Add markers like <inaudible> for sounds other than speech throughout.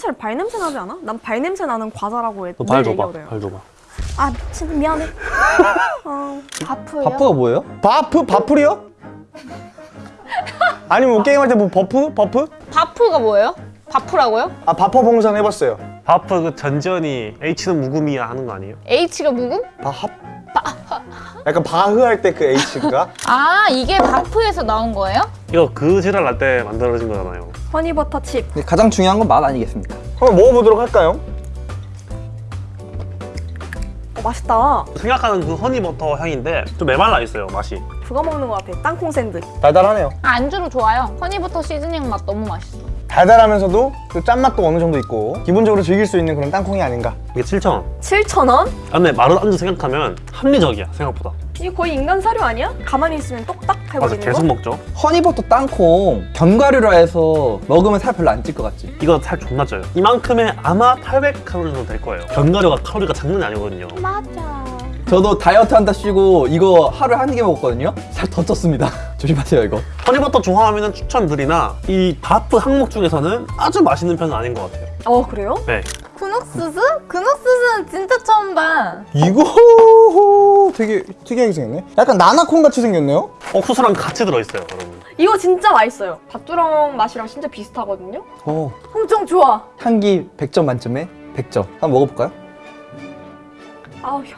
자체로 발냄새 나지 않아? 난 발냄새 나는 과자라고 해. 늘 줘봐. 발 줘봐 아 미친 미안해. <laughs> 어, 바프요? 바프가 뭐예요? 바프? 바풀이요? 아니면 뭐 게임할 때 뭐 buff? buff? 바프가 뭐예요? 바프라고요? 아 바퍼 봉상 해봤어요 바프 그 전지현이 H는 묵음이야 하는 거 아니에요? H가 묵음? 바합? 약간 바흐 할 때 그 H가? 아 이게 바프에서 나온 거예요? 이거 그 지랄 날때 만들어진 거잖아요 허니버터 칩. 가장 중요한 건 맛 아니겠습니까? 한번 먹어보도록 할까요? 어, 맛있다. 생각하는 그 honey butter 향인데 좀 메말라 있어요 맛이 그거 먹는 것 같아. 땅콩 샌드. 달달하네요 아, 안주로 좋아요 honey butter seasoning 맛 너무 맛있어 달달하면서도 또 짠맛도 어느 정도 있고 기본적으로 즐길 수 있는 그런 땅콩이 아닌가 이게 7,000원 7,000원? 아, 근데 마른 안주 생각하면 합리적이야 생각보다 이게 거의 인간 사료 아니야? 가만히 있으면 똑딱 맞아 해버리는 계속 거? 먹죠 허니버터 땅콩 견과류라 해서 먹으면 살 별로 안 찔 것 같지? 이거 살 존나 쪄요 이만큼에 아마 800칼로리 정도 될 거예요 견과류가 칼로리가 장난이 아니거든요 맞아 저도 다이어트 한다 쉬고 이거 하루에 한 개 먹었거든요? 살 더 쪘습니다 <laughs> 조심하세요 이거 허니버터 좋아하면 추천드리나 이 바프 항목 중에서는 아주 맛있는 편은 아닌 것 같아요 어 그래요? 네 그녹스스? 그녹스스는 진짜 처음 봐 이거 <laughs> 되게 특이하게 생겼네 약간 나나콘 같이 생겼네요? 옥수수랑 같이 들어있어요 여러분 이거 진짜 맛있어요. 밭두렁 맛이랑 진짜 비슷하거든요. 어, 엄청 좋아. 향기 100점 만점에 100점 한번 먹어볼까요? 아우 야,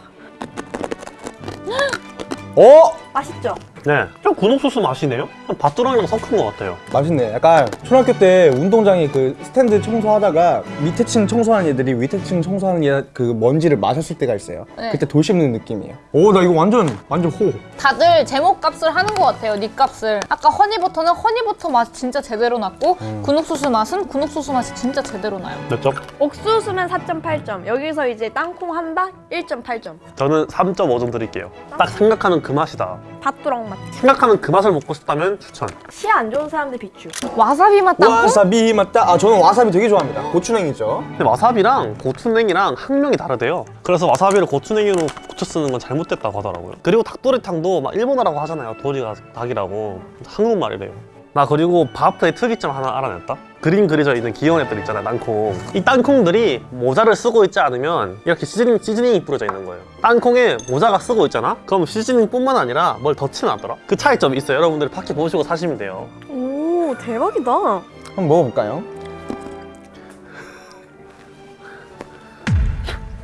어? 맛있죠? 네, 좀 군옥소스 맛이네요? 밭두렁이랑 섞은 것 같아요. 맛있네. 약간 초등학교 때 운동장에 그 스탠드 청소하다가 밑에 층 청소하는 애들이 밑에 층 청소하는 애 그 먼지를 마셨을 때가 있어요. 네. 그때 돌 씹는 느낌이에요. 오 나 이거 완전 완전 호. 다들 제목 값을 하는 것 같아요 니 값을. 아까 허니버터는 허니버터 맛 진짜 제대로 났고 군옥수수 맛은 군옥수수 맛이 진짜 제대로 나요. 몇 점? 옥수수면 4.8점. 여기서 이제 땅콩 한바 1.8점. 저는 3.5점 드릴게요. 딱 생각하는 그 맛이다. 밭두렁 맛. 생각하는 그 맛을 먹고 싶다면 추천. 치아 안 좋은 사람들 비추. 와사비 맛 땅콩? 와사비 맞다? 아 저는 와사비 되게 좋아합니다. 고추냉이죠. 근데 와사비랑 고추냉이랑 학명이 다르대요. 그래서 와사비를 고추냉이로 고쳐 쓰는 건 잘못됐다고 하더라고요. 그리고 닭도리탕도 막 일본어라고 하잖아요. 도리가 닭이라고. 한국말이래요 나 그리고 바프의 특이점 하나 알아냈다 그림 그려져 있는 귀여운 애들 있잖아요 땅콩 이 땅콩들이 모자를 쓰고 있지 않으면 이렇게 시즈닝, 시즈닝이 뿌려져 있는 거예요 땅콩에 모자가 쓰고 있잖아? 그럼 시즈닝 뿐만 아니라 뭘더 칠해놨더라 그 차이점이 있어요 여러분들이 밖에 보시고 사시면 돼요 오 대박이다. 한번 먹어볼까요?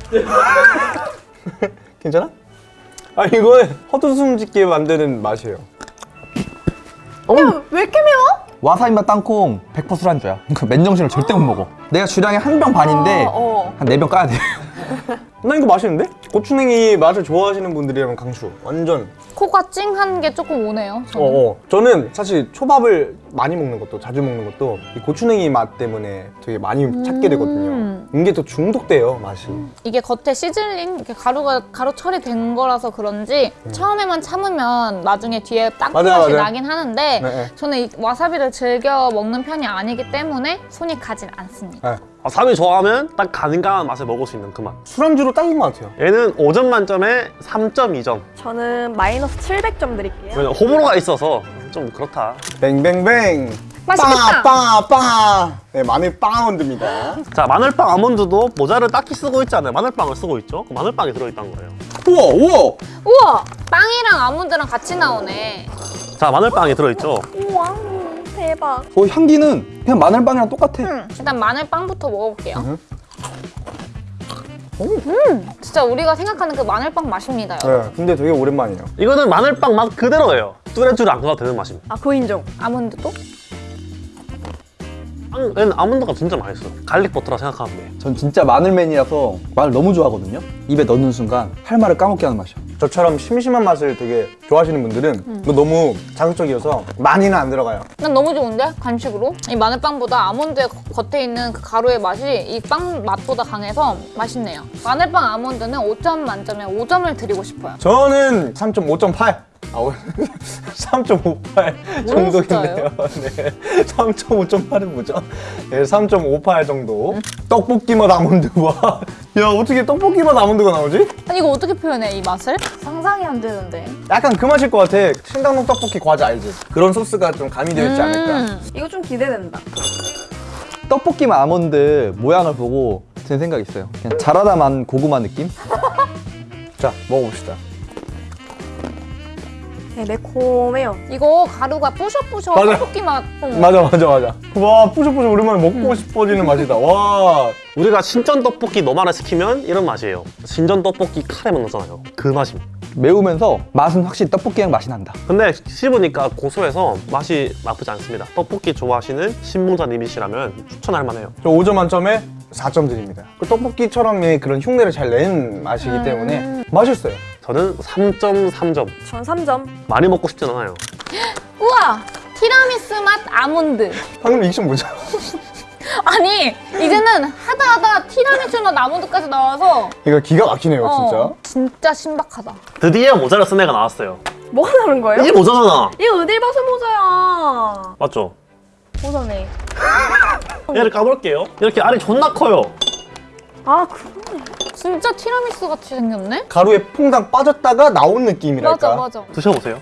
<laughs> <laughs> 괜찮아? 아 이거는 헛웃음 짓게 만드는 맛이에요 야, 왜 이렇게 매워? 와사비 맛 땅콩 100% 술안주야 그 맨정신을 절대 못 먹어 내가 주량이 한 병 반인데 어, 어. 한네 병 까야 돼 <laughs> 나 이거 맛있는데? 고추냉이 맛을 좋아하시는 분들이라면 강추 완전 코가 찡한 게 조금 오네요 저는. 어어 저는 사실 초밥을 많이 먹는 것도 자주 먹는 것도 이 고추냉이 맛 때문에 되게 많이 찾게 되거든요 음. 이게 더 중독돼요 맛이 이게 겉에 시즐링 이렇게 가루가 가루 처리된 거라서 그런지 처음에만 참으면 나중에 뒤에 땅콩 맞아요, 맛이 맞아요. 나긴 하는데 네, 네. 저는 이 와사비를 즐겨 먹는 편이 아니기 때문에 손이 가진 않습니다. 네. 와사비 좋아하면 딱 가능한 맛을 먹을 수 있는 그 맛. 술안주로 딱인 것 같아요. 얘는 5점 만점에 3.2점 저는 마이너스 700점 드릴게요. 왜냐면 호불호가 있어서 좀 그렇다. 뱅뱅뱅. 맛있겠다. 빠빠빠. 네 마늘 빵원드입니다. 자 마늘빵 아몬드도 모자를 딱히 쓰고 있지 않아요. 마늘빵을 쓰고 있죠? 그 마늘빵이 들어있다는 거예요. 우와 우와. 우와! 빵이랑 아몬드랑 같이 나오네. 자 마늘빵이 들어있죠? 우와 대박. 어, 향기는 그냥 마늘빵이랑 똑같아 음, 일단 마늘빵부터 먹어볼게요. 음, 진짜 우리가 생각하는 그 마늘빵 맛입니다. 네 근데 되게 오랜만이에요 이거는 마늘빵 맛 그대로예요 뚜레뚜레 안 가도 되는 맛입니다 아 그거 인정. 아몬드도? 빵, 얘는 아몬드가 진짜 맛있어요 garlic 버터라 생각하면 돼 전 진짜 마늘맨이라서 마늘 너무 좋아하거든요 입에 넣는 순간 할 말을 까먹게 하는 맛이야 저처럼 심심한 맛을 되게 좋아하시는 분들은 이거 너무 자극적이어서 많이는 안 들어가요 난 너무 좋은데? 간식으로? 이 마늘빵보다 아몬드의 거- 겉에 있는 그 가루의 맛이 이 빵 맛보다 강해서 맛있네요. 마늘빵 아몬드는 5점 만점에 5점을 드리고 싶어요. 저는 3.5.8 아, 3.58 <laughs> 정도겠네요. <laughs> 네. 3.5.8은 뭐죠? 네, 3.58 정도. 떡볶이 맛 아몬드와 <laughs> 야 어떻게 떡볶이 맛 아몬드가 나오지? 아니 이거 어떻게 표현해 이 맛을? 상상이 안 되는데. 약간 그 맛일 것 같아. 신당동 떡볶이 과자 알지? 그런 소스가 좀 가미되어 있지 않을까. 음, 이거 좀 기대된다. 떡볶이만 아몬드 모양을 보고 든 생각이 있어요. 그냥 자라다만 고구마 느낌? 자 먹어봅시다. 네, 매콤해요. 이거 가루가 뿌셔뿌셔 맞아. 떡볶이 맛. 어. 맞아 맞아 맞아. 와 뿌셔뿌셔 오랜만에 먹고 싶어지는 맛이다. 와 우리가 신전 떡볶이 너만을 시키면 이런 맛이에요. 신전 떡볶이 카레만 넣잖아요. 그 맛입니다. 매우면서 맛은 확실히 떡볶이랑 맛이 난다. 근데 씹으니까 고소해서 맛이 나쁘지 않습니다. 떡볶이 좋아하시는 신봉자님이시라면 추천할 만해요. 저 5점 만점에 4점 드립니다. 그 떡볶이처럼의 그런 흉내를 잘 낸 맛이기 때문에 맛있어요. 저는 3.3점. 전 3점. 많이 먹고 싶진 않아요. <gasps> 우와! 티라미수 맛 아몬드. 방금 리액션 뭐죠? <laughs> 아니, 이제는 하다 하다 티라미수 맛 아몬드까지 나와서 이거 기가 막히네요 어, 진짜 신박하다. 드디어 모자를 쓴 애가 나왔어요. 뭐가 다른 거예요? 이게 모자잖아. 이거 어딜 봐서 모자야. 맞죠? 모자네. <laughs> 얘를 까볼게요. 이렇게 알이 존나 커요. 아, 그러네. 진짜 티라미수 같이 생겼네? 가루에 퐁당 빠졌다가 나온 느낌이랄까. 맞아, 맞아. 드셔보세요.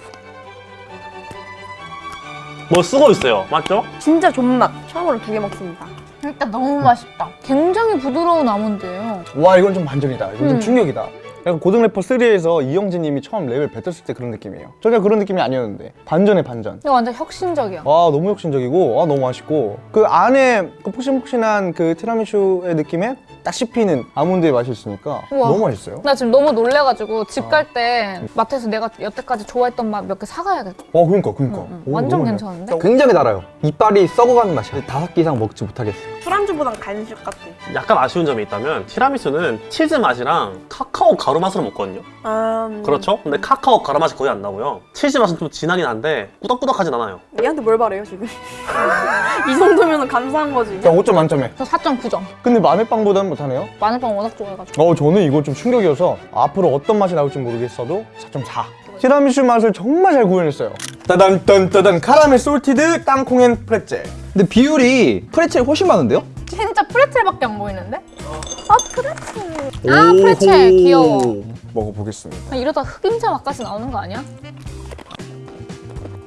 뭐 쓰고 있어요. 맞죠? 진짜 존맛. 처음으로 두 개 먹습니다. 일단 너무 맛있다. 굉장히 부드러운 아몬드예요. 와 이건 좀 반전이다. 이건 좀 음. 충격이다. 약간 고등 래퍼 3에서 이영재님이 처음 랩을 뱉었을 때 그런 느낌이에요. 전혀 그런 느낌이 아니었는데 반전의 반전. 이거 완전 혁신적이야. 와 너무 혁신적이고 와 너무 맛있고 그 안에 그 폭신폭신한 그 티라미슈의 느낌에 딱 씹히는 아몬드의 맛이 있으니까 우와. 너무 맛있어요. 나 지금 너무 놀래가지고 집 갈때 마트에서 내가 여태까지 좋아했던 맛 몇 개 사가야겠다. 와 그러니까 그러니까. 응, 응. 오, 완전 괜찮은데? 굉장히 달아요. 이빨이 썩어가는 맛이야. 다섯 개 이상 먹지 못하겠어요. 술안주보단 간식 같아. 약간 아쉬운 점이 있다면 티라미수는 치즈 맛이랑 카카오 가루 맛으로 먹거든요. 아, 음. 그렇죠? 근데 카카오 가루 맛이 거의 안 나고요. 치즈 맛은 좀 진하긴 한데 꾸덕꾸덕하진 않아요. 얘한테 뭘 바래요, 지금? <laughs> 이 정도면 감사한 거지. 자 5점 만점에. 저 4.9점. 근데 마늘빵보다는 못하네요. 마늘빵 워낙 좋아해가지고. 어 저는 이거 좀 충격이어서 앞으로 어떤 맛이 나올지 모르겠어도 4.4 티라미슈 맛을 정말 잘 구현했어요 따단 딴 따단 카라멜 salted 땅콩 and 프레첼 근데 비율이 프레첼이 훨씬 많은데요? 진짜 프레첼밖에 안 보이는데? 아, 프레첼. 아, 프레첼. 귀여워. 먹어보겠습니다 아, 이러다 흑임자 맛까지 나오는 거 아니야?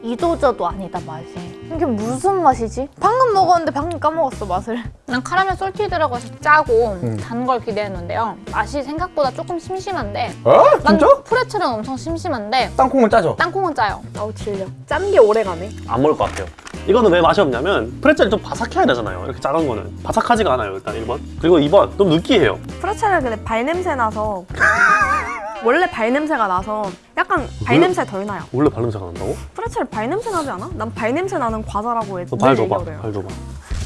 이도저도 아니다 맛이 이게 무슨 맛이지? 방금 먹었는데 방금 까먹었어 맛을 난 카라멜 솔티드라고 해서 짜고 음. 단걸 기대했는데요 맛이 생각보다 조금 심심한데 어? 난 진짜? 프레첼은 엄청 심심한데 땅콩은 짜죠? 땅콩은 짜요 아우, 질려. 짠 게 오래 가네. 안 먹을 것 같아요. 이거는 왜 맛이 없냐면 프레첼이 좀 바삭해야 되잖아요. 이렇게 작은 거는. 바삭하지가 않아요, 일단 1번. 그리고 2번, 좀 느끼해요. 프레첼은 근데 발냄새 나서. <laughs> 원래 발냄새가 나서 약간 발냄새 덜 나요. 원래 발냄새가 난다고? 프레첼 발냄새 나지 않아? 난 발냄새 나는 과자라고 해서 너발늘 줘봐. 발 줘봐.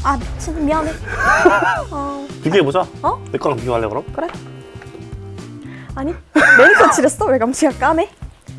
아, 미친 미안해. <laughs> 어, 비교해보자. 어? 내 거랑 비교할래, 그럼? 그래? 아니, 매니큐어 칠했어? 왜 감치가 까매?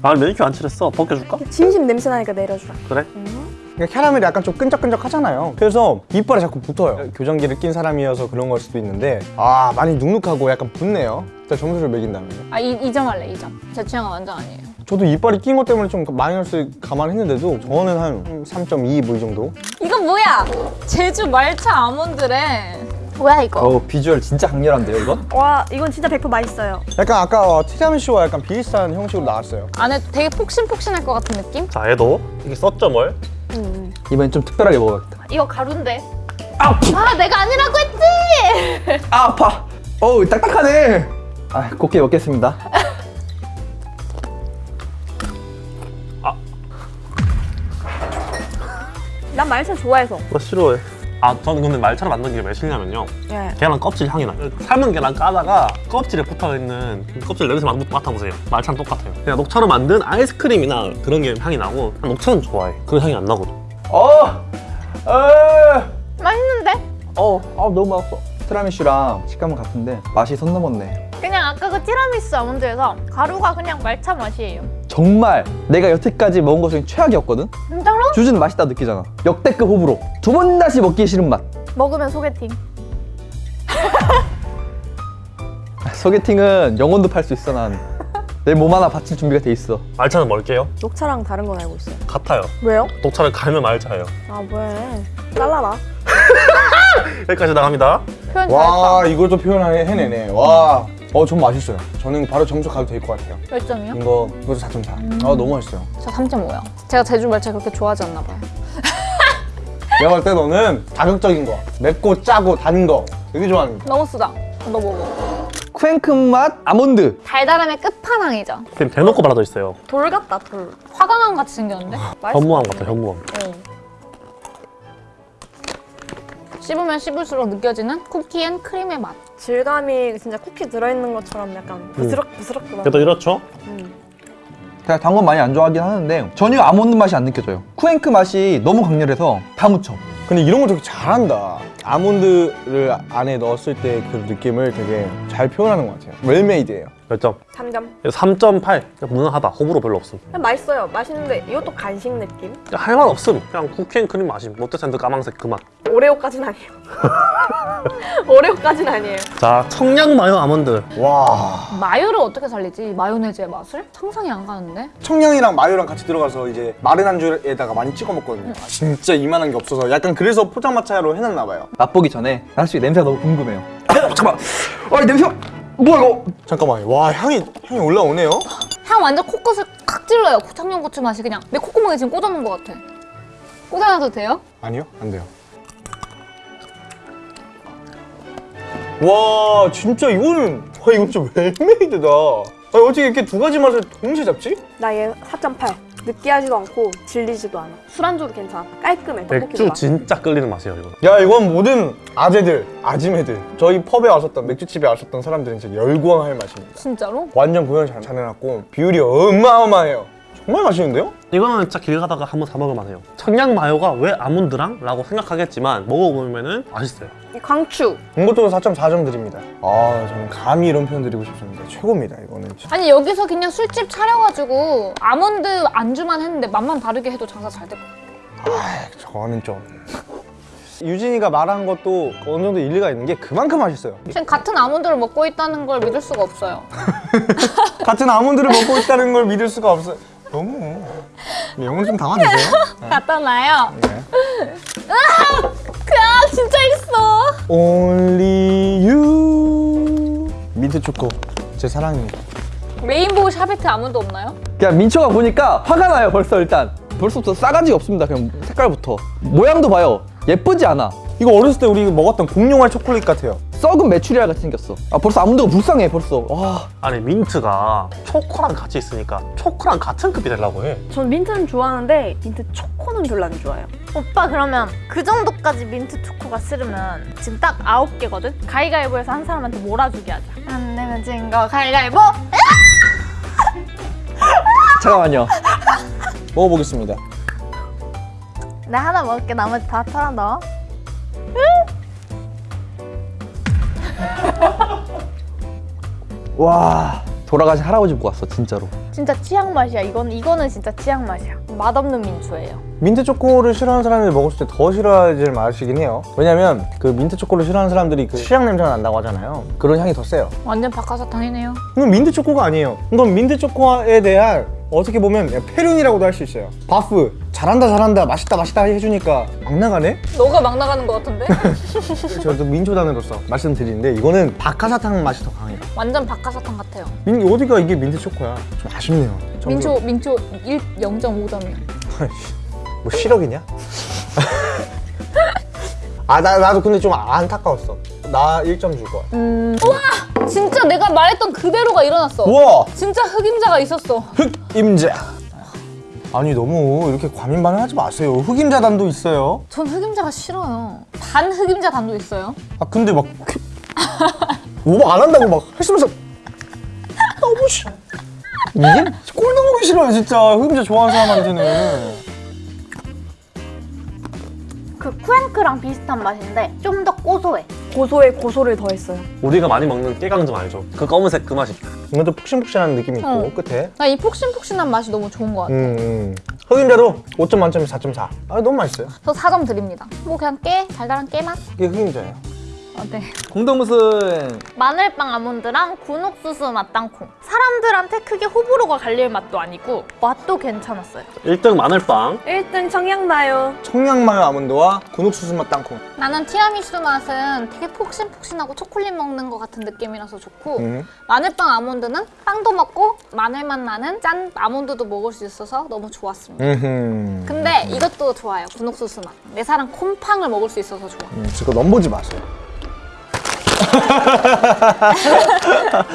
아, 매니큐어 안 칠했어. 벗겨줄까? 진심 냄새 나니까 내려주라. 그래? 그러니까 캐러멜이 약간 좀 끈적끈적하잖아요 그래서 이빨에 자꾸 붙어요 교정기를 낀 사람이어서 그런 걸 수도 있는데 아 많이 눅눅하고 약간 붙네요 일단 점수를 매긴다면 아 이, 2점 할래 2점 제 취향은 완전 아니에요 저도 이빨이 낀 것 때문에 좀 마이너스 감안했는데도 저는 한 3.2 뭐 이 정도 이건 뭐야? 제주 말차 아몬드래 뭐야 이거? 어 비주얼 진짜 강렬한데요 이건? 와, 이건 진짜 100% 맛있어요. 약간 아까 티라미슈와 약간 비슷한 형식으로 나왔어요 안에 되게 폭신폭신할 것 같은 느낌? 자, 얘도 이게 썼죠, 뭘? 음. 이번엔 좀 특별하게 먹어야겠다. 이거 가루인데 아 내가 아니라고 했지! 아 아파. 어우 딱딱하네. 아 곱게 먹겠습니다. 난 말차 좋아해서. 나 싫어해. 아, 저는 근데 말차를 만든 게 왜 싫냐면요. 예. 계란 껍질 향이 나요. 삶은 계란 까다가 껍질에 붙어있는 그 껍질 냄새 맡- 맡아보세요. 말차는 똑같아요. 그냥 녹차로 만든 아이스크림이나 그런 게 향이 나고 난 녹차는 좋아해. 그 향이 안 나거든. 어. 어. 맛있는데? 어. 아 너무 맛없어. 티라미슈랑 식감은 같은데 맛이 선 넘었네. 그냥 아까 그 티라미수 아몬드에서 가루가 그냥 말차 맛이에요 정말 내가 여태까지 먹은 것 중에 최악이었거든. 주주는 맛있다 느끼잖아. 역대급 호불호. 두 번 다시 먹기 싫은 맛. 먹으면 소개팅 소개팅은 영혼도 팔 수 있어 난. 내 몸 하나 바칠 준비가 돼 있어. 말차는 뭘게요? 녹차랑 다른 건 알고 있어요. 같아요. 왜요? 녹차를 갈면 말차예요. 아, 뭐해. 잘라라. <laughs> 여기까지 나갑니다. 표현 잘했다 와 이걸 또 표현해내네 와. 어, 전 맛있어요. 저는 바로 점수 가도 될 것 같아요. 몇 점이요? 이거, 이것도 4.4. 아, 너무 맛있어요. 저 3.5요 제가 제주 말차 그렇게 좋아하지 않나 봐요 <laughs> 내가 볼 때 너는 자극적인 거, 맵고 짜고 단 거 되게 좋아하는 거. 너무 쓰다. 너 먹어. 쿠앤크 맛 아몬드. 달달함의 끝판왕이죠. 그냥 대놓고 발라져 있어요. 돌 같다 돌. 화강암 같이 생겼는데? 현무암 같아 현무암. 씹으면 씹을수록 느껴지는 쿠키 and 크림의 맛. 질감이 진짜 쿠키 들어있는 것처럼 약간 부스럭 부스럭 그런. 그래도 이렇죠? 제가 단 건 많이 안 좋아하긴 하는데 전혀 아몬드 맛이 안 느껴져요. 쿠앤크 맛이 너무 강렬해서 다 묻혀. 근데 이런 거 되게 잘한다. 아몬드를 안에 넣었을 때 그 느낌을 되게 잘 표현하는 것 같아요. well-made예요. 몇 점? 3점. 3.8. 무난하다. 호불호 별로 없음. 그냥 맛있어요. 맛있는데 이것도 간식 느낌? 할 말 없음. 그냥 쿠키앤크림 맛임. 롯데샌드 까망색 그 맛. 오레오까지는 아니에요. <laughs> 오레오까지는 아니에요. 자, 청양 마요 아몬드. 와. 마요를 어떻게 살리지? 마요네즈의 맛을? 상상이 안 가는데? 청량이랑 마요랑 같이 들어가서 이제 마른 안주에다가 많이 찍어 먹거든요. 아, 진짜 이만한 게 없어서 약간 그래서 포장마차로 해놨나 봐요. 맛보기 전에 사실 냄새가 너무 궁금해요. 잠깐만. 아, 이 냄새. 뭐야 이거? 잠깐만요. 와 향이 향이 올라오네요. 향 완전 코끝을 칵 찔러요. 청양고추 맛이 그냥 내 콧구멍에 지금 꽂아놓은 것 같아. 꽂아놔도 돼요? 아니요, 안 돼요. 와 진짜 이거는 와 이건 진짜 웰메이드다. 아 어떻게 이렇게 두 가지 맛을 동시에 잡지? 나 얘 4.8. 느끼하지도 않고 질리지도 않아. 술안주로 괜찮아. 깔끔해. 맥주. 진짜 끌리는 맛이에요, 이거. 야 이건 모든 아재들, 아지매들 저희 펍에 왔었던 맥주집에 왔었던 사람들은 진짜 열광할 맛입니다. 진짜로? 완전 구현 잘, 잘 해놨고 비율이 어마어마해요. 정말 맛있는데요? 이거는 진짜 길 가다가 한번 사 먹을 만 해요. 청양 마요가 왜 아몬드랑? 라고 생각하겠지만 먹어보면 은 맛있어요. 이 광추. 이것도 4.4점 드립니다. 아 저는 감히 이런 표현 드리고 싶습니다. 최고입니다 이거는. 진짜. 아니 여기서 그냥 술집 차려가지고 아몬드 안주만 했는데 맛만 다르게 해도 장사 잘 될 것 같아. 저는 좀 유진이가 말한 것도 어느 정도 일리가 있는 게 그만큼 맛있어요. 지금 같은 아몬드를 먹고 있다는 걸 믿을 수가 없어요. <laughs> 같은 아몬드를 먹고 있다는 걸 믿을 수가 없어요. 너무 영혼 좀 담아주세요. 갖다 놔요. 네. 으아! 그야 진짜 있어. Only you 민트 초코 제 사랑입니다. 레인보우 샤베트 아몬드 없나요? 그냥 민초가 보니까 화가 나요 벌써 일단. 벌써부터 싸가지가 없습니다. 그냥 색깔부터. 모양도 봐요. 예쁘지 않아. 이거 어렸을 때 우리 먹었던 공룡알 초콜릿 같아요. 썩은 메추리알 같이 생겼어. 아 벌써 아몬드가 불쌍해 벌써. 와. 아니, 민트가 초코랑 같이 있으니까 초코랑 같은 급이 되려고 해. 전 민트는 좋아하는데 민트 초코는 별로 안 좋아해요. 오빠 그러면 그 정도까지 민트 초코가 싫으면 지금 딱 아홉 개거든? 가위가위보에서 한 사람한테 몰아주게 하자 안 내면 진거 가위가위보? <laughs> 잠깐만요. 먹어보겠습니다. 내 하나 먹을게 나머지 다 털어 넣어 와. 돌아가신 할아버지 보고 왔어 진짜로. 진짜 치약 맛이야 이건, 이거는 진짜 치약 맛이야 맛없는 민초예요 민트 초코를 싫어하는 사람들이 먹었을 때 더 싫어질 맛이긴 해요. 왜냐면 그 민트 초코를 싫어하는 사람들이 그 치약 냄새가 난다고 하잖아요. 그런 향이 더 세요. 완전 박하사탕이네요. 이건 민트 초코가 아니에요. 이건 민트 초코에 대한 어떻게 보면 페륜이라고도 할 수 있어요. 바프 잘한다 잘한다 맛있다 맛있다 해주니까 막 나가네. 너가 막 나가는 것 같은데? <laughs> 저도 민초단으로서 말씀드리는데 이거는 박하사탕 맛이 더 강해요. 완전 박하사탕 같아요. 민, 어디가 이게 민트 초코야? 좀 아쉽네요. 민초 민초 1 0.5점이요. <laughs> 뭐 실력이냐? <laughs> 아 나, 나도 근데 좀 안타까웠어. 나 1점 줄 거야. 음. 우와! 진짜 내가 말했던 그대로가 일어났어. 우와! 진짜 흑임자가 있었어. 흑임자. 아니 너무 이렇게 과민반응 하지 마세요. 흑임자 단도 있어요. 전 흑임자가 싫어요. 반 흑임자 단도 있어요. 아 근데 막뭐안 한다고 막 했으면서 너무 싫어. 이게 꼴 넣어보기 싫어요 진짜 흑임자 좋아하는 사람한테는. 그 쿠앤크랑 비슷한 맛인데 좀 더 고소해 고소에 고소를 더했어요. 우리가 많이 먹는 깨강정 알죠? 그 검은색 그 맛이. 이것도 푹신푹신한 느낌이 있고 어. 끝에. 나이 폭신폭신한 맛이 너무 좋은 것 같아. 음, 음. 흑임자도 5점 만점에 4.4. 아 너무 맛있어요. 저 4점 드립니다. 뭐 그냥 깨 달달한 깨 맛. 이게 흑임자예요. 어, 네. 공동무슨 마늘빵 아몬드랑 군옥수수 맛 땅콩. 사람들한테 크게 호불호가 갈릴 맛도 아니고 맛도 괜찮았어요. 1등 마늘빵 1등 청양다요. 청양마요 아몬드와 군옥수수 맛 땅콩. 나는 티라미수 맛은 되게 폭신폭신하고 초콜릿 먹는 것 같은 느낌이라서 좋고 음. 마늘빵 아몬드는 빵도 먹고 마늘맛 나는 짠 아몬드도 먹을 수 있어서 너무 좋았습니다. 음흠. 근데 이것도 좋아요. 군옥수수 맛. 내 사랑 콤팡을 먹을 수 있어서 좋아. 음, 그거 넘보지 마세요.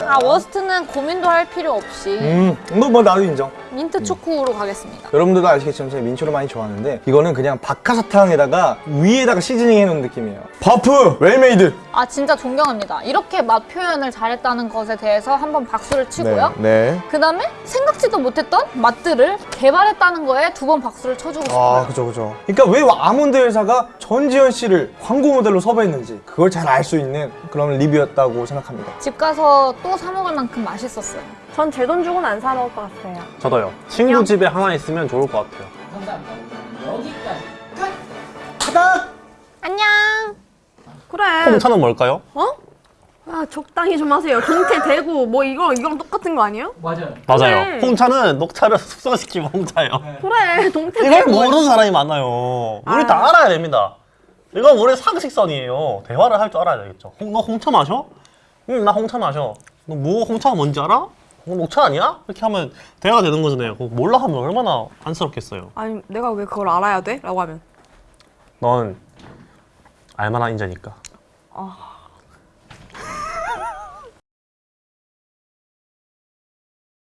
아 워스트는 고민도 할 필요 없이 음, 뭐, 뭐 나도 인정. 민트 초코로 가겠습니다. 여러분들도 아시겠지만 제가 민초를 많이 좋아하는데 이거는 그냥 박하사탕에다가 위에다가 seasoning 해놓은 느낌이에요. 버프 well-made. 아 진짜 존경합니다. 이렇게 맛 표현을 잘했다는 것에 대해서 한번 박수를 치고요. 네. 그 다음에 생각지도 못했던 맛들을 개발했다는 거에 두 번 박수를 쳐주고 싶어요. 아, 그죠, 그죠. 그러니까 왜 아몬드 회사가 전지현 씨를 광고 모델로 섭외했는지 그걸 잘 알 수 있는 그런 리뷰였다고 생각합니다. 집 가서 또 사 먹을 만큼 맛있었어요. 전 제 돈 주고는 안 사 먹을 것 같아요. 저도요 친구 집에 하나 있으면 좋을 것 같아요 안녕. 그래. 홍차는 뭘까요? 어? 아 적당히 좀 하세요. 동태 대구 뭐 이거 이거랑 똑같은 거 아니에요? 맞아요 그래. 홍차는 녹차를 <laughs> 숙성시키면 홍차예요 그래 동태 이걸. 모르는 사람이 많아요 우리 아. 다 알아야 됩니다 이건 우리 상식선이에요 대화를 할 줄 알아야 되겠죠 홍, 너 홍차 마셔? 응 나 홍차 마셔 너 뭐 홍차가 뭔지 알아? 너 녹차 아니야? 이렇게 하면 대화가 되는 거잖아요 그거 몰라 하면 얼마나 안쓰럽겠어요 아니 내가 왜 그걸 알아야 돼? 라고 하면 넌 알만한 인자니까 아